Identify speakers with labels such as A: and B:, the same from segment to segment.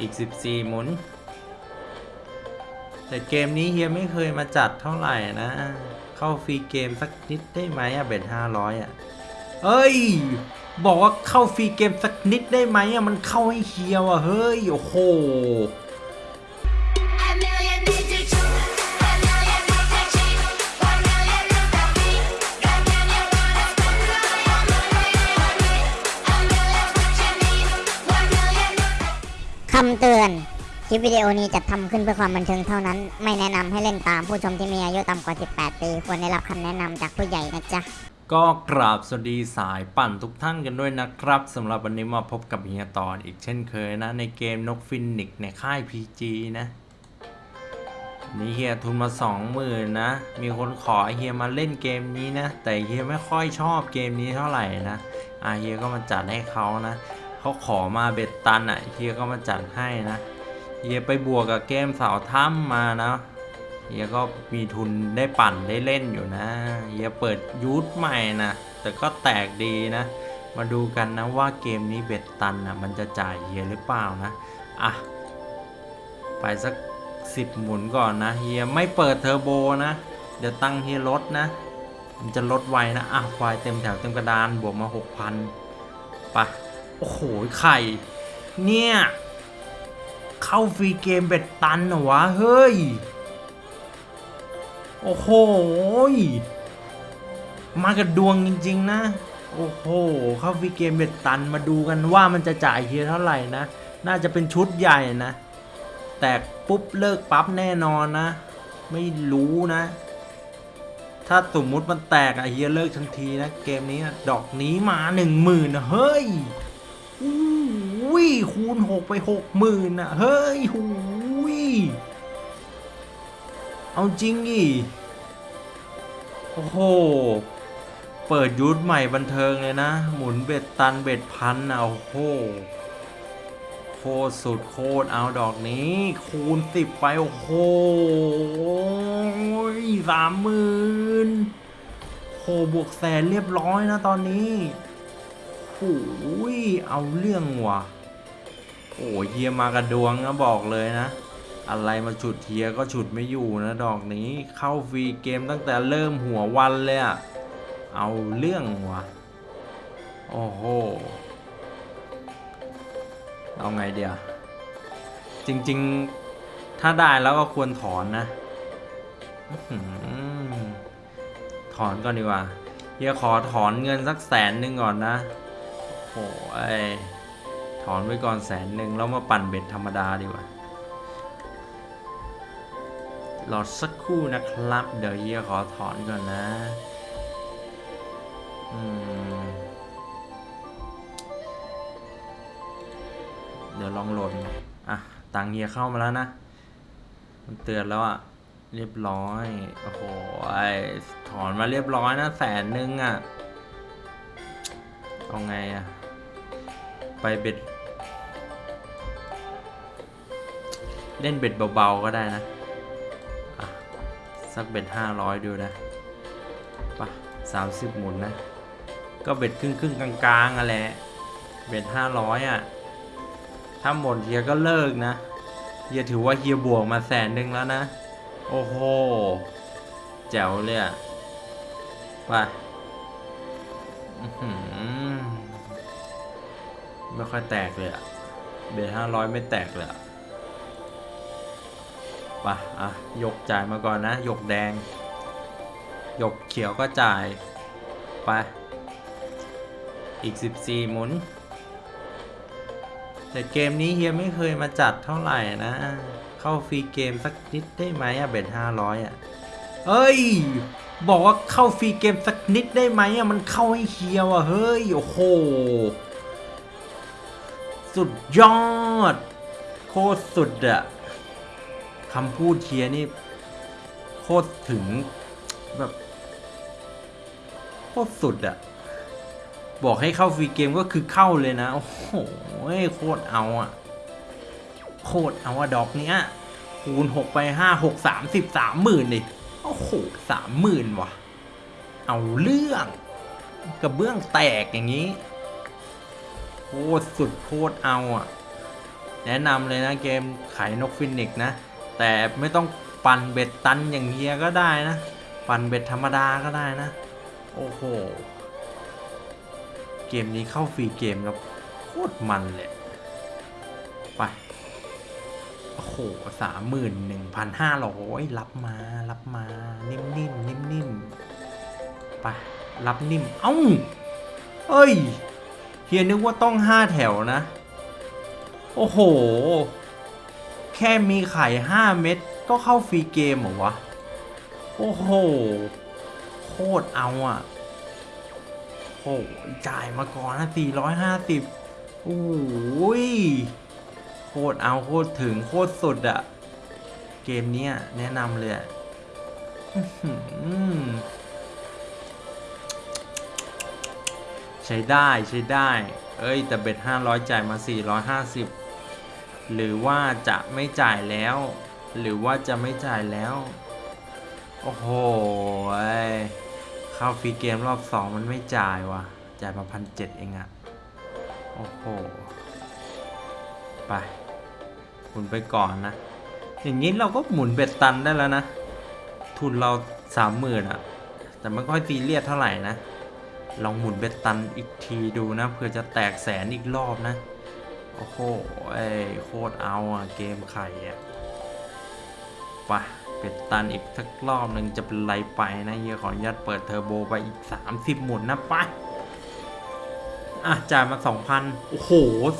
A: อีก 14 หมุน แต่เกมนี้เฮียไม่เคยมาจัดเท่าไหร่นะ เข้าฟรีเกมสักนิดได้ไหมอะเบ็ด500อะเอ้ย บอกว่าเข้าฟรีเกมสักนิดได้ไหมอะมันเข้าให้เฮียว่ะเฮ้ย โอ้โหำ
B: เตือน คลิปวิดีโอนี้จะทำขึ้นเพื่อความบันเทิงเท่านั้น ไม่แนะนำให้เล่นตามผู้ชมที่มีอายุต่ำกว่า 18 ปี ควรได้รับคำแนะนำจากผู้ใหญ่นะจ๊ะ
A: ก็กราบสวัสดีสายปั่นทุกท่านกันด้วยนะครับสำหรับวันนี้มาพบกับเฮียตอนอีกเช่นเคยนะ ในเกมนกฟินิกในค่าย PG นะ นี่เฮียทุนมา 20,000นะ มีคนขอเฮียมาเล่นเกมนี้นะ แต่เฮียไม่ค่อยชอบเกมนี้เท่าไหร่นะอาเฮียก็มาจัดให้เขานะ เขาขอมา bet ตันอะเฮียก็มาจัดให้นะเฮียไปบวกกับเกมสาวถ้ำมานะเฮียก็มีทุนได้ปั่นได้เล่นอยู่นะเฮียเปิดยูทใหม่นะแต่ก็แตกดีนะ มาดูกันนะว่าเกมนี้ bet ตันนะมันจะจ่ายเฮียหรือเปล่านะอะไปสักสิบหมุนก่อนนะเฮียไม่เปิดเทอร์โบนะ เดี๋ยวตังค์เฮียลดนะ มันจะลดไวนะอะควายเต็มแถวเต็มกระดานบวกมาหกพันไป โอ้โห ไข่ เนี่ย เข้าฟรีเกม bet ตันเหรอวะ เฮ้ย โอ้โห มากับดวงจริง ๆ นะ โอ้โห เข้าฟรีเกม bet ตันมาดูกันว่ามันจะจ่ายเฮียเท่าไหร่นะ น่าจะเป็นชุดใหญ่นะ แตกปุ๊บเลิกปั๊บแน่นอนนะ ไม่รู้นะ ถ้าสมมุติมันแตกอะเฮียเลิกทันทีนะ เกมนี้ดอกนี้มาหนึ่งหมื่นะเฮ้ย อู้ยคูณหกไปหกหมื่นอะ เฮ้ยหูยเอาจริงดิโอ้โห เปิดยุทธใหม่บันเทิงเลยนะ หมุนเบ็ดตันเบ็ดพันนะโอ้โหโคตรสุดโคตรเอาดอกนี้ คูณสิบไป โอ้โหสามหมื่นโหบวกแสนเรียบร้อยนะตอนนี้ โอ้ยเอาเรื่องว่ะ โอ้ยเฮียมากระดวงนะบอกเลยนะ อะไรมาฉุดเทียก็ฉุดไม่อยู่นะดอกนี้ เข้าฟรีเกมตั้งแต่เริ่มหัววันเลยอะเอาเรื่องวะโอ้โห เอาไงเดียว จริงๆ ถ้าได้แล้วก็ควรถอนนะ ถอนก่อนดีกว่าเฮียขอถอนเงินสักแสนหนึ่งก่อนนะ โอ้ยถอนไว้ก่อนแสนหนึ่งแล้วมาปั่นเบ็ดธรรมดาดีกว่ารอสักครู่นะครับ เดี๋ยวเฮียขอถอนก่อนนะ เดี๋ยวลองโหลดอะ ตังเฮียเข้ามาแล้วนะ มันเตือนแล้วอะ เรียบร้อย โอ้โหไอถอนมาเรียบร้อยนะแสนหนึ่งอะ เอาไงอะ ไปเบ็ด เล่นเบ็ดเบาๆก็ได้นะสักเบ็ดห้าร้อยดูนะปะสามสิบหมุนนะ ก็เบ็ดครึ่งครึ่งๆกลางๆอะแหละเบ็ดห้าร้อยอะ ถ้าหมดเฮียก็เลิกนะเฮียถือว่าเฮียบวกมาแสนหนึ่งแล้วนะ โอ้โห แจ๋วเลยอะไปอื้อหือ ไม่ค่อยแตกเลยอะเบ็ดห้าร้อยไม่แตกเลยอะไปะอะยกจ่ายมาก่อนนะยกแดง ยกเขียวก็จ่าย ไป อีก 14 หมุน แต่เกมนี้เฮียไม่เคยมาจัดเท่าไหร่นะ เข้าฟรีเกมสักนิดได้ไหมอะเบ็ด500อะเอ้ย บอกว่าเข้าฟรีเกมสักนิดได้ไหมอะมันเข้าให้เฮียว่ะเฮ้ย โอ้โห สุดยอด โคตรสุดอะคำพูดเชียร์นี่ โคตรถึงแบบ โคตรสุดอะบอกให้เข้าฟรีเกมก็คือเข้าเลยนะ โอ้โหโคตรเอาอะโคตรเอาอะดอกเนี้ยคูณหกไปห้าหกสามสิบสามหมื่นดิโอ้โหสามหมื่นว่ะ เอาเรื่องกระเบื้องแตกอย่างนี้ โคตรสุดโคตรเอาอะแนะนำเลยนะเกมขายนกฟินิกนะ แต่ไม่ต้องปั่นเบ็ดตันอย่างเฮียก็ได้นะ ปั่นเบ็ดธรรมดาก็ได้นะ โอ้โห เกมนี้เข้าฟรีเกมแล้วโคตรมันเลยไปโอ้โหสามหมื่นหนึ่งพันห้าร้อยรับมารับมา นิ่มๆนิ่มๆไปรับนิ่ม เอ้า เอ้ย เฮียนึกว่าต้องห้าแถวนะ โอ้โห แค่มีไข่ห้าเม็ดก็เข้าฟรีเกมเหรอวะ โอ้โห โคตรเอาอะโอ้โหจ่ายมาก่อนนะ450โอ้ยโคตรเอาโคตรถึงโคตรสุดอะเกมเนี้ยแนะนำเลยอะ ช้ได้ใช้ได้ เอ้ย แต่เบ็ด500 จ่ายมา 450 หรือว่าจะไม่จ่ายแล้ว หรือว่าจะไม่จ่ายแล้ว โอ้โหเข้าฟรีเกมรอบ 2 มันไม่จ่ายวะจ่ายมาพันเเองอะโอ้โห ไปหมุนไปก่อนนะ อย่างนี้เราก็หมุนเบ็ดตันได้แล้วนะ ทุนเราสามหมื่นอะแต่ไม่ค่อยซีเรียสเท่าไหร่นะ ลองหมุนเบ็ดตันอีกทีดูนะเพื่อจะแตกแสนอีกรอบนะ โอ้โหไอ้โคตรเอาอะเกมไข่อะไปเบ็ดตันอีกสักรอบหนึ่งจะเป็นไรไปนะเฮียขออนุญาตเปิดเทอร์โบไปอีก 30 หมุนนะไปอะจ่ายมา 2,000 โอ้โห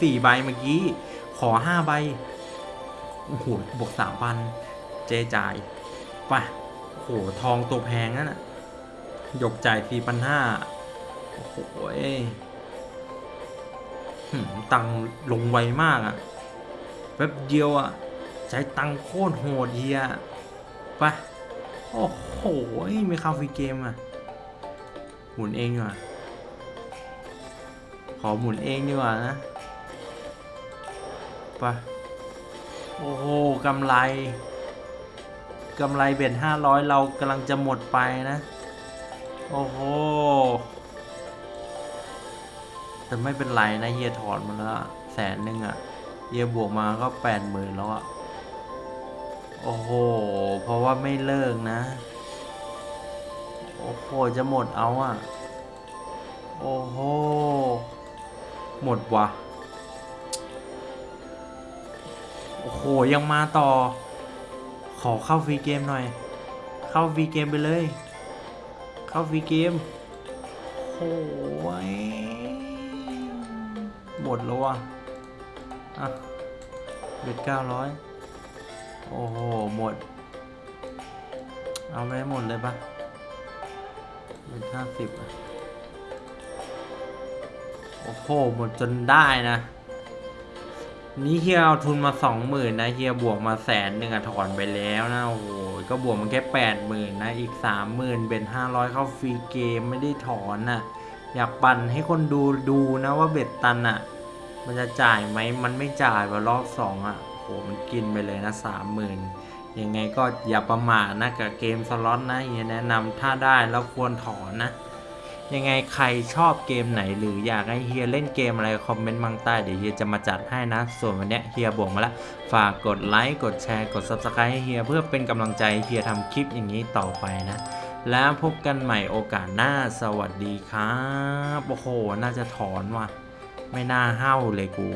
A: สี่ใบเมื่อกี้ ขอ5ใบ โอ้โหบวก3,000เจจ่ายไปโอ้โห ทองตัวแพงนั่นน่ะหยกจ่าย4,500โอ้โห เอ้ยหืมตังค์ลงไวมากอะแป๊บเดียวอะใช้ตังค์โคตรโหดเฮียไปโอ้โหไม่เข้าฟรีเกมอะหมุนเองดีกว่าขอหมุนเองดีกว่านะไปโอ้โหกำไรกำไรเบ็ดห้าร้อยเรากำลังจะหมดไปนะ โอ้โห แต่ไม่เป็นไรนะเฮียถอนมาแล้วแสนหนึ่งอะ่ะเฮียบวกมาก็แปดหมื่นแล้วอะ่ะ โอ้โห เพราะว่าไม่เลิกนะ โอ้โห จะหมดเอาอะ่ะ โอ้โห หมดวะโอ้โห ยังมาต่อ ขอเข้าฟรีเกมหน่อย เข้าฟรีเกมไปเลย เข้าฟรีเกมโอ้ย หมดแล้วว่ะอะ bet เก้าร้อยโอ้โห หมด เอาไปให้หมดเลยปะเบ็ดห้าสิบโอ้โห หมดจนได้นะ นี่เฮียเอาทุนมาสองหมื่นนะเฮียบวกมาแสนหนึ่งอะถอนไปแล้วนะ โอ้โห ก็บวกมันแค่แปดหมื่นนะ อีกสามหมื่นเป็นห้าร้อยเข้าฟรีเกมไม่ได้ถอนน่ะ อยากปั่นให้คนดูดูนะว่าเบ็ดตันอะมันจะจ่ายไหมมันไม่จ่ายว่ารอบสองอะโอ้โหมันกินไปเลยนะสามหมื่นยังไงก็อย่าประมาทนะกับเกมสล็อตนะเฮียแนะนำถ้าได้แล้วควรถอนนะ ยังไงใครชอบเกมไหนหรืออยากให้เฮียเล่นเกมอะไรคอมเมนต์มังใต้เดี๋ยวเฮียจะมาจัดให้นะ ส่วนวันเนี้ยเฮียบอกมาแล้ว ฝากกดไลค์กดแชร์กด Subscribe ให้เฮียเพื่อเป็นกำลังใจเฮียทำคลิปอย่างนี้ต่อไปนะ แล้วพบกันใหม่โอกาสหน้าสวัสดีครับ โอ้โห น่าจะถอนว่ะ ไม่น่าเห้าเลยกู